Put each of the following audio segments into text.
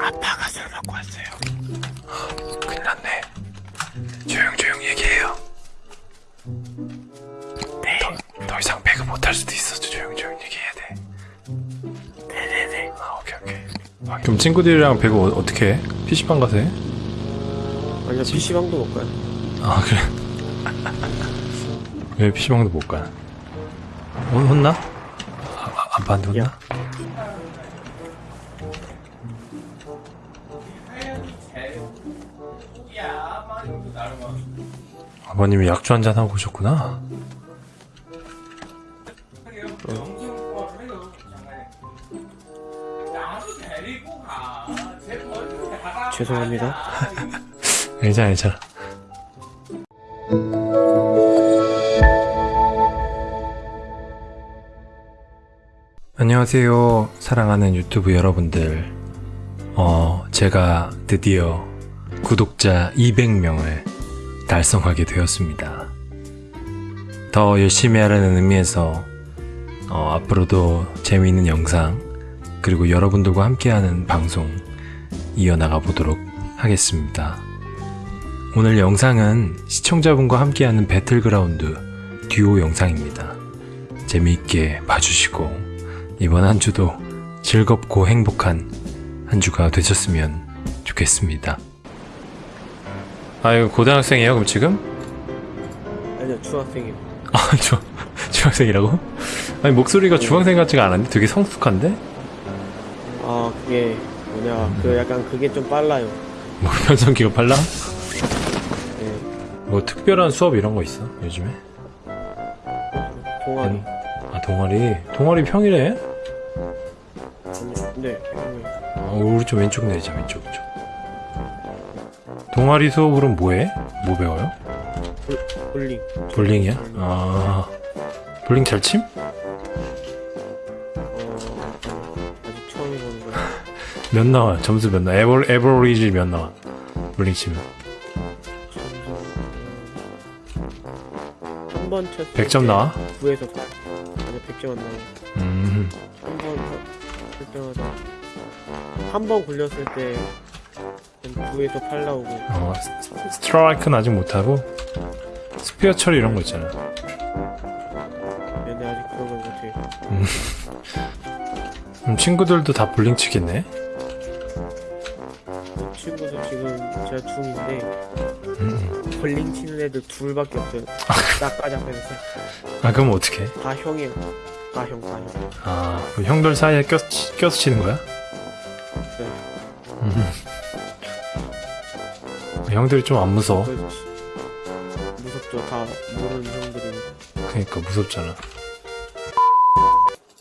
아빠가 술 먹고 왔어요. 큰일 났네. 조용조용 얘기해요. 네. 더, 더 이상 배그 못할 수도 있어. 조용조용 얘기해야 돼. 네네네. 아, 오케이, 오케이. 그럼 친구들이랑 배그 어, 어떻게 해? PC방 가서 해? 아니요 PC방도 못 가요 아, 그래. 왜 PC방도 못 가? 혼, 혼나? 아, 아, 아빠한테 혼나? 야. 아버님이 약주 한잔 하고 오셨구나. 죄송합니다 괜찮아, 괜찮아. 안녕하세요. 사랑하는 유튜브 여러분들. 어, 제가 드디어 구독자 200명을 달성하게 되었습니다. 더 열심히 하라는 의미에서 어, 앞으로도 재미있는 영상 그리고 여러분들과 함께하는 방송 이어나가 보도록 하겠습니다. 오늘 영상은 시청자분과 함께하는 배틀그라운드 듀오 영상입니다. 재미있게 봐주시고 이번 한 주도 즐겁고 행복한 한 주가 되셨으면 좋겠습니다. 아 이거 고등학생이에요 그럼 지금? 아니요 중학생이요 아 저, 중학생이라고? 아니 목소리가 중학생 같지가 않은데 되게 성숙한데? 아 그게 뭐냐 그 약간 그게 좀 빨라요 뭐 변성기가 빨라? 네뭐 특별한 수업 이런 거 있어 요즘에? 동아리 아 동아리 동아리 평일에? 네 어, 우리 좀 왼쪽 내자 왼쪽 쪽 동아리 수업으로 뭐해? 뭐 배워요? 볼 링 볼링이야? 아 볼링 잘 침? 어 아직 처음 해보는 거 몇 나와? 점수 몇 나와? 에버, 에버리지 몇 나와? 볼링 치면 한번 쳤을 100점 나와? 9에서 8 아니 100점 안 나와 음 한번 칠 때마다 한 번 굴렸을 때 9에서 8 나오고 어, 스- 스트라이크는 아직 못하고 스페어 처리 이런 거 있잖아 얘네 아직 그런 걸 못해 그럼 친구들도 다 볼링 치겠네? 그 친구도 지금 제가 중인데 음. 볼링 치는 애들 둘밖에 없어요 나까지 앞에서 아 그럼 어떻게 해? 다 형이에요 다 형, 다 형. 아 그럼 형들 사이에 껴서, 치는 거야? 네. 음. 형들이 좀 안 무서워 무섭죠. 다 모르는 형들이. 그러니까 무섭잖아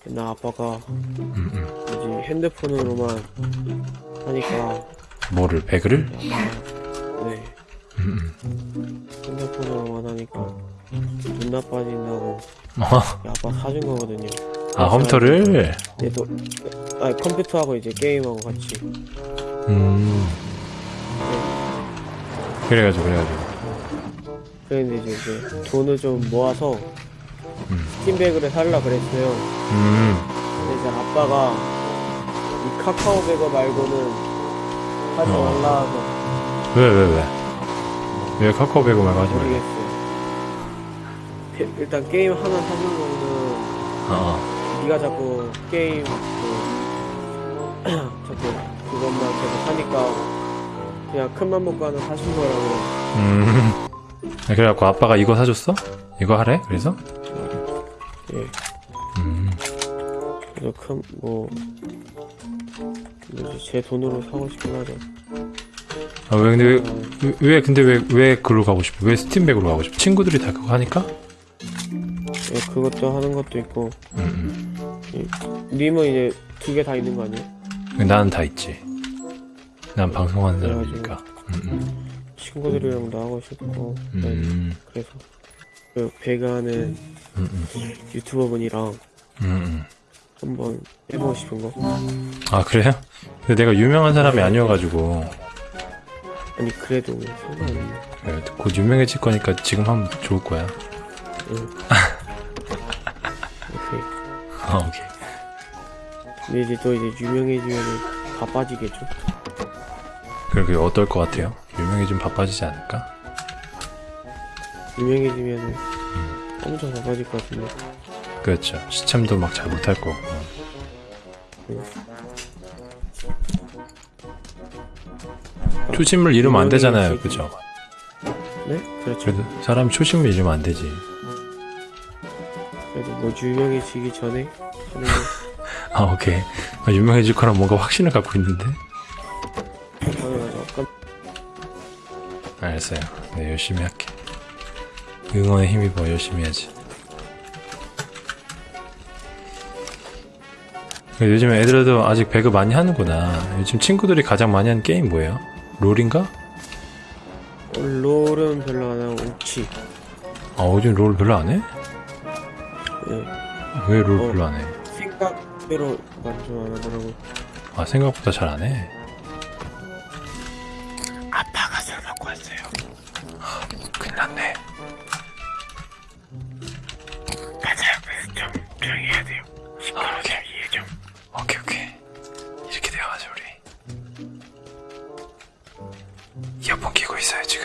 옛날 아빠가 음, 음. 이제 핸드폰으로만 하니까 뭐를 배그를? 네 음, 음. 핸드폰으로만 하니까 눈 나빠진다고 어, 아빠 사준 거거든요. 아 컴퓨터를? 얘도 아 컴퓨터하고 이제 게임하고 같이 음 그래가지고 그래가지고 그랬는데 이제, 이제 돈을 좀 모아서 음. 스팀백을 살라 그랬어요. 음 근데 이제 아빠가 이 카카오백어 말고는 하지 어. 말라 해서 왜 왜 왜? 왜 카카오 배그 말고 하지 말래? 모르겠어요. 게- 일단 게임 하나 사준 거는 어, 네가 자꾸 게임 그 자꾸 그것만 계속 하니까 그냥 큰맘 먹고 하나 사준 거라고 음 그래갖고 아빠가 이거 사줬어? 이거 하래? 그래서? 예 음 그래서 큰 뭐 뭐지 제 돈으로 사고 싶긴 하죠 아, 왜 근데 왜, 어, 왜- 왜 근데 왜 왜 그걸로 가고 싶어? 왜 스팀백으로 가고 싶어? 친구들이 다 그거 하니까? 예, 그것도 하는 것도 있고 음, 님은 이제 두 개 다 있는 거 아니에요? 음. 나는 다 있지. 난 방송하는 그래가지고. 사람이니까. 음, 친구들이랑도 하고 싶고 음, 네, 음, 그래서 그 배가하는 음, 음, 유튜버 분이랑 음, 음. 한번 해보고 싶은 거아 그래요? 근데 내가 유명한 사람이 아니어가지고 아니 그래도 상관없네 네, 곧 유명해질 거니까 지금 하면 좋을 거야. 응. 오케이 아, 오케이. 근데 이제 또 이제 유명해지면은 바빠지겠죠. 그게 어떨 것 같아요? 유명해지면 바빠지지 않을까? 유명해지면은 엄청 바빠질 것 같은데. 그렇죠. 시참도 막 잘 못할 거고. 초심을 잃으면 안 되잖아요. 그죠? 네? 그렇죠. 사람 초심을 잃으면 안 되지. 그래도 뭐 유명해지기 전에 하는 거 아, 오케이. 아, 유명해질 거란 뭔가 확신을 갖고 있는데. 알았어요. 네, 열심히 할게. 응원에 힘입어 열심히 해야지. 요즘 애들도 아직 배그 많이 하는구나. 요즘 친구들이 가장 많이 하는 게임 뭐예요? 롤인가? 어, 롤은 별로 안 하고 옥치. 아, 요즘 롤 별로 안 해? 네. 왜롤 어. 별로 안 해? 생각대로 만좀 안 하더라고. 아, 생각보다 잘 안 해. 갖고 왔어요. 큰일 났네. 가자. 좀 조용히 해야 돼요. 아, 오케이. 이해 좀. 오케이, 오케이. 이렇게 되어가지, 우리. 이어폰 끼고 있어요, 지금.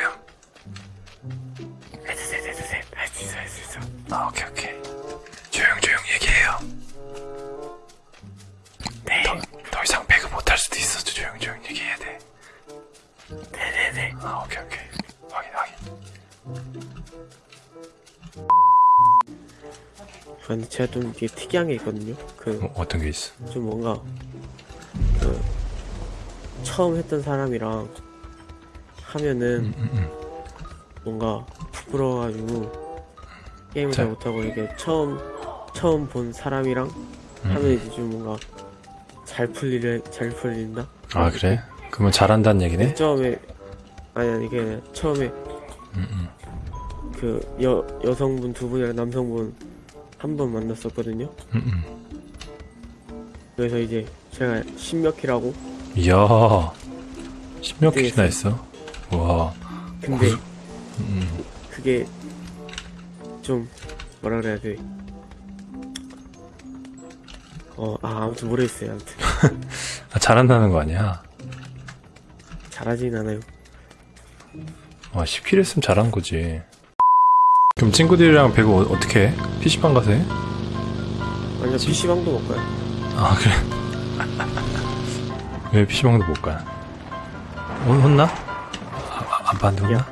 근데 제가 좀 이게 특이한 게 있거든요. 그, 어, 어떤 게 있어? 좀 뭔가, 그, 처음 했던 사람이랑 하면은 음, 음, 음. 뭔가 부끄러워가지고 게임을 잘 자. 못하고 이게 처음, 처음 본 사람이랑 음, 하면 음. 이제 좀 뭔가 잘 풀리를, 잘 풀린다? 아, 그래? 그러면 잘한다는 얘기네? 처음에, 아니, 아니, 이게 처음에 음, 음. 그 여, 여성분 두 분이랑 남성분 한 번 만났었거든요. 음, 음. 그래서 이제 제가 신몇키라고 이야. 십몇 개나 했어? 와. 근데 음, 음. 그게 좀 뭐라 그래야 돼. 어, 아, 아무튼 모르겠어요. 아무튼 아, 잘한다는 거 아니야? 잘하진 않아요. 와, 10킬 했으면 잘한 거지. 그럼 친구들이랑 배그 어, 어떻게 해? PC방 가서 해? 아니요, PC방도 못 가요. 아, 그래? 왜 PC방도 못 가? 혼, 혼나? 아, 아, 아빠한테 혼나? 야.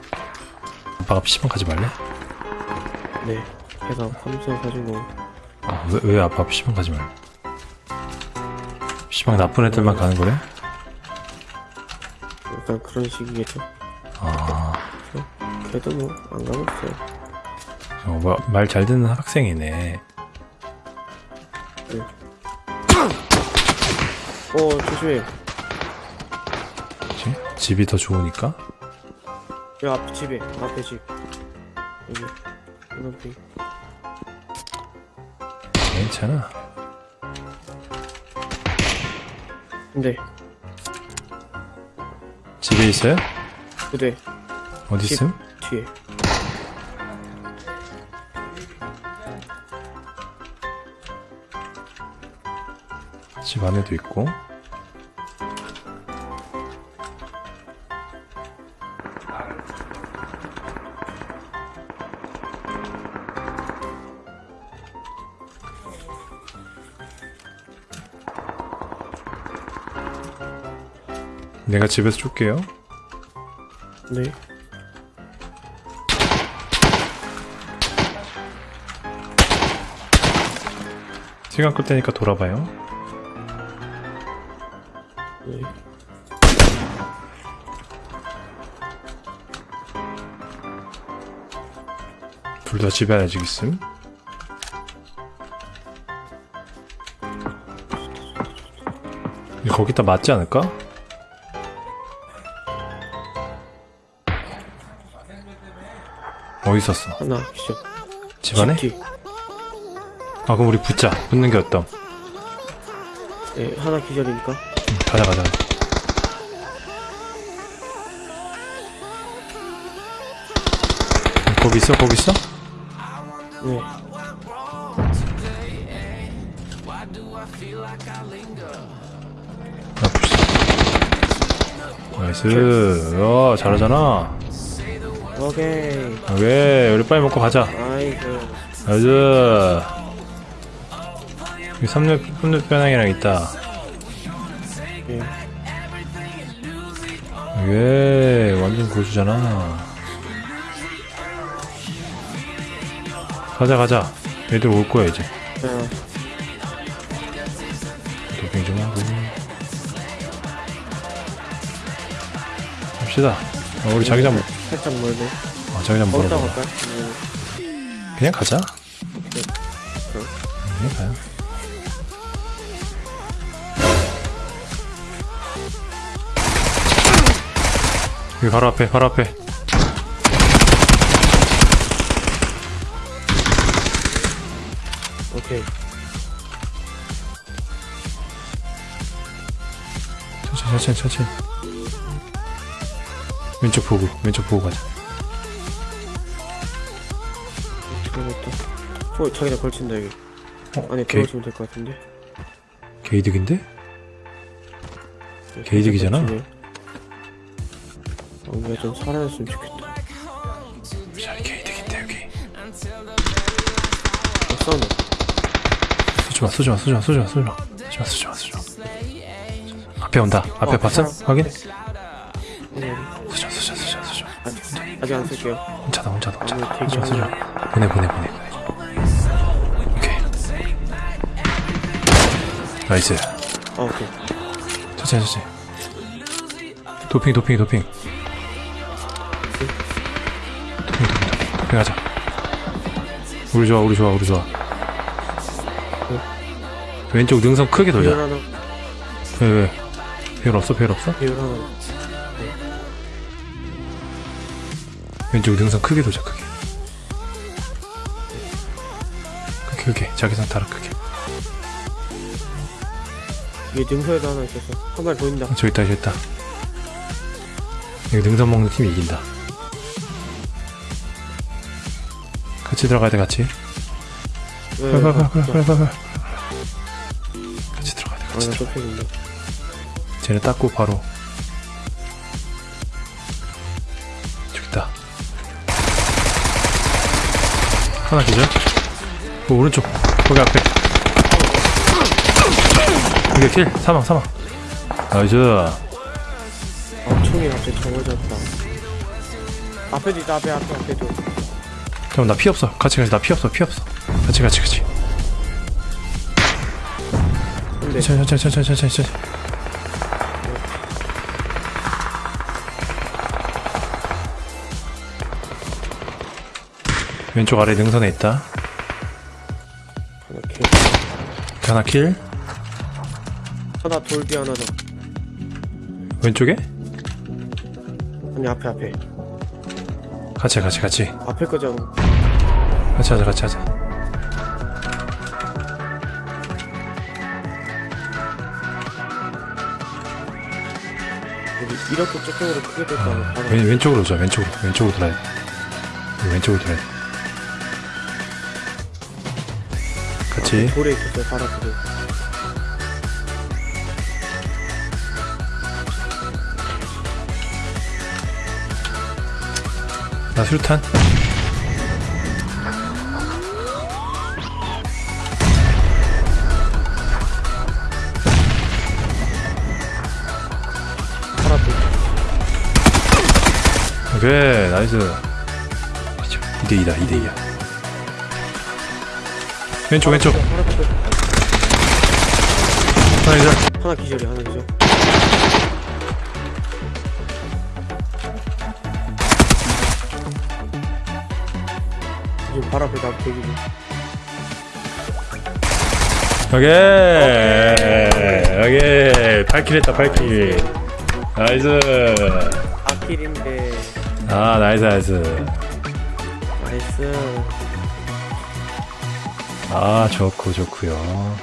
아빠가 PC방 가지 말래? 네. 해서 컴퓨터 사주고. 아, 왜, 왜 아빠 PC방 가지 말래? PC방 나쁜 애들만 가는 거래? 약간 그런 식이겠죠. 아, 그래도 뭐, 안 가겠어요. 어, 말 잘 듣는 학생이네. 어, 조심해. 그치? 집이 더 좋으니까? 여기 앞 집에, 앞에 집. 여기. 이만큼. 괜찮아. 근데, 집에 있어요? 부대 어디 집. 있음? 뒤에. 집 안에도 있고. 내가 집에서 쏠게요. 네. 시간 끌 테니까 돌아봐요. 둘 다 집에 아직 있음. 거기다 맞지 않을까? 어디 있었어? 하나, 기절. 집 안에? 뒤. 아 그럼 우리 붙자. 붙는 게 어떤? 네, 하나 기절이니까. 응, 가자 가자. 거기 있어? 거기 있어? 네. 나 붙자. 나이스. 어 잘하잖아. 오케이. 오케이. 우리 빨리 먹고 가자. 아이고. 나이스. 여기 삼렙 삼렙 변형이랑 있다. 예. 예 완전 고수잖아 가자 가자. 애들 올 거야 이제. 자 도핑 좀 하고. 갑시다. 어, 우리 자기장 살짝 멀네 어, 자기장 거기다 물어봐 갈까? 음, 그냥 가자. 그럼. 그냥 가요. 여기 바로 앞에 바로 앞에 오케이 천천히 천천히 천천히. 왼쪽 보고 왼쪽 보고 가자. 들어갔다 어 자기다 걸친다 여기 어, 안에 게, 들어오시면 될 것 같은데? 게이득인데? 네, 게이득이잖아. 걸치네. 어, 우리가 좀 살아났으면 좋겠다. 자 개이득인데 여기. 어 싸운다 쏘지마 쏘지마 쏘지마 쏘지마 쏘지마 쏘지마 쏘지마 쏘지마 앞에 온다. 앞에 어, 봤어? 사람. 확인? 어, 쏘지마 쏘지마 쏘지마 쏘지마 아직, 안 쓸게요. 혼자다 혼자다 혼자다. 아무 쏘지마 쏘지마 보내 보내 보내. 오케이. nice. 아 오케이. 천천히 천천히. 도핑 도핑 도핑. 도핑 도핑 도핑. 도핑 하자. 우리 좋아 우리 좋아 우리 좋아 왼쪽 능선 크게 비율 돌자 하나. 왜 왜? 별 없어? 별 없어? 하나. 왼쪽 능선 크게 돌자 크게. 크게 크게. 자기선 타라 크게. 위에 능서에도 하나 있었어 한 발 보인다. 어, 저기 있다 저기 있다. 여기 능선 먹는 팀이 이긴다. 같이 들어가야 돼 같이. 왜, 왜, 왜, 들어가야 돼 아, 같이 나 들어가 좁혀진다 쟤네 닦고 바로. 저기 있다. 하나 기절? 그 오른쪽. 거기 앞에. 여기 kill? 사망 사망. nice. 아 총이 앞에 정해졌다. 앞에도 있다 앞에 앞에 앞에도. 그럼 나 피 없어. 같이 가자. 나 피 없어 피 없어. 같이 같이 같이 근데 천천히 천천히 천천히 천천히 왼쪽 아래 능선에 있다. 하나 개 하나 킬. 하나 돌비 하나 더. 왼쪽에? 아니 앞에 앞에. 같이 같이 같이. 앞에 거잖아. 같이 하자 같이 하자 이렇게 저쪽으로 크게 됐다면 바로 왼, 왼쪽으로 오자 왼쪽으로. 왼쪽으로 돌아야 돼 왼쪽으로 돌아야 돼 같이. 돌에 있었어요 바로 앞에 나 수류탄 오케이 nice. 2대2다 2대2야. 왼쪽 왼쪽. 하나 기절. 하나 기절이 하나 기절. 지금 바로 앞에 나 대기지 오케이 오케이 8kill 했다 8kill 나이스. 아킬인데 아 나이스 나이스. 나이스. 아 좋고 좋고요